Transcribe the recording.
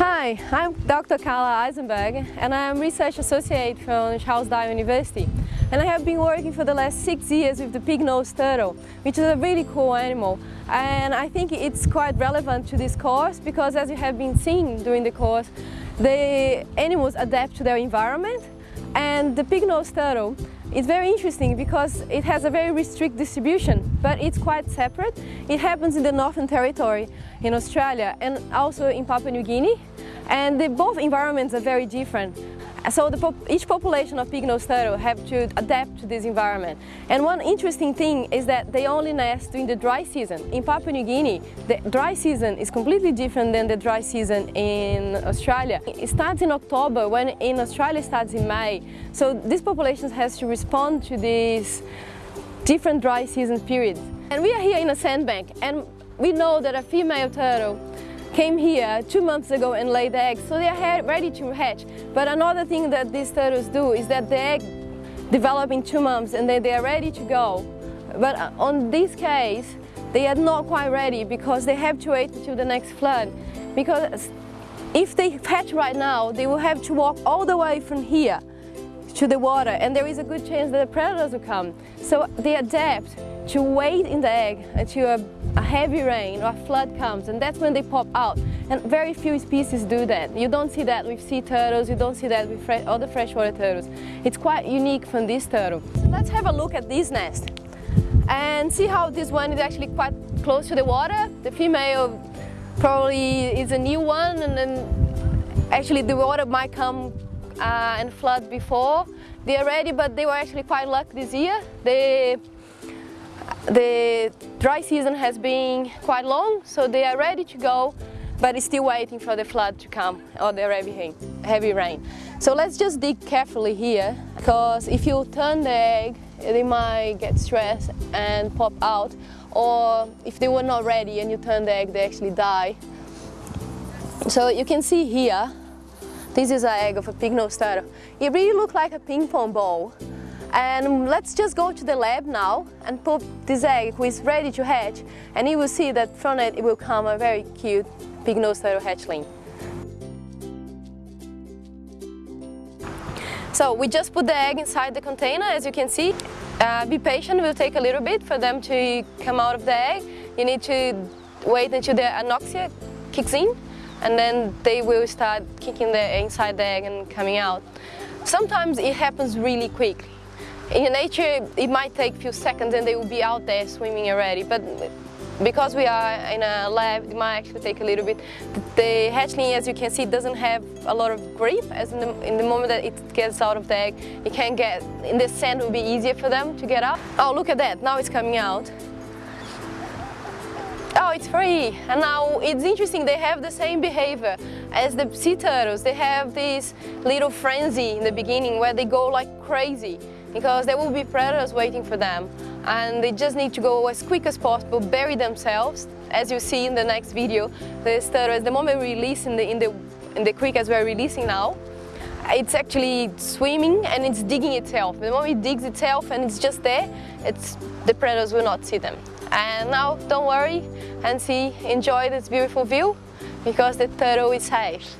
Hi, I'm Dr. Carla Eisemberg and I'm Research Associate from Charles Darwin University. And I have been working for the last six years with the pig-nosed turtle, which is a really cool animal. And I think it's quite relevant to this course because as you have been seeing during the course, the animals adapt to their environment and the pig-nosed turtle is very interesting because it has a very restricted distribution, but it's quite separate. It happens in the Northern Territory in Australia and also in Papua New Guinea. And the, both environments are very different. So pop each population of pig-nosed turtle have to adapt to this environment. And one interesting thing is that they only nest during the dry season. In Papua New Guinea, the dry season is completely different than the dry season in Australia. It starts in October when in Australia it starts in May. So this population has to respond to these different dry season periods. And we are here in a sandbank and we know that a female turtle came here two months ago and laid the eggs, so they are ready to hatch. But another thing that these turtles do is that the egg develop in two months and then they are ready to go. But uh, on this case, they are not quite ready because they have to wait until the next flood. Because if they hatch right now, they will have to walk all the way from here to the water and there is a good chance that the predators will come. So they adapt to wait in the egg until a, a, heavy rain or a flood comes and that's when they pop out. And very few species do that. You don't see that with sea turtles, you don't see that with fresh, other freshwater turtles. It's quite unique from this turtle. Let's have a look at this nest and see how this one is actually quite close to the water. The female probably is a new one and then actually the water might come uh, and flood before. They are ready but they were actually quite lucky this year. They the dry season has been quite long, so they are ready to go, but it's still waiting for the flood to come or the heavy rain. Heavy rain. So let's just dig carefully here, because if you turn the egg, they might get stressed and pop out, or if they were not ready and you turn the egg, they actually die. So you can see here, this is an egg of a pig-nosed turtle. It really looks like a ping pong ball. And let's just go to the lab now and put this egg who is ready to hatch and you will see that from it, it will come a very cute turtle hatchling. So we just put the egg inside the container as you can see. Uh, be patient, it will take a little bit for them to come out of the egg. You need to wait until the anoxia kicks in and then they will start kicking the inside the egg and coming out. Sometimes it happens really quickly. In nature, it might take a few seconds and they will be out there swimming already, but because we are in a lab, it might actually take a little bit. The hatchling, as you can see, doesn't have a lot of grip, as in the, in the moment that it gets out of the egg, it can get, in the sand will be easier for them to get up. Oh, look at that, now it's coming out. Oh, it's free. And now it's interesting, they have the same behavior as the sea turtles. They have this little frenzy in the beginning where they go like crazy because there will be predators waiting for them and they just need to go as quick as possible, bury themselves. As you see in the next video, the turtle, the moment we release in the, in, the, in the creek as we're releasing now, it's actually swimming and it's digging itself. The moment it digs itself and it's just there, it's, the predators will not see them. And now, don't worry and see, enjoy this beautiful view because the turtle is safe.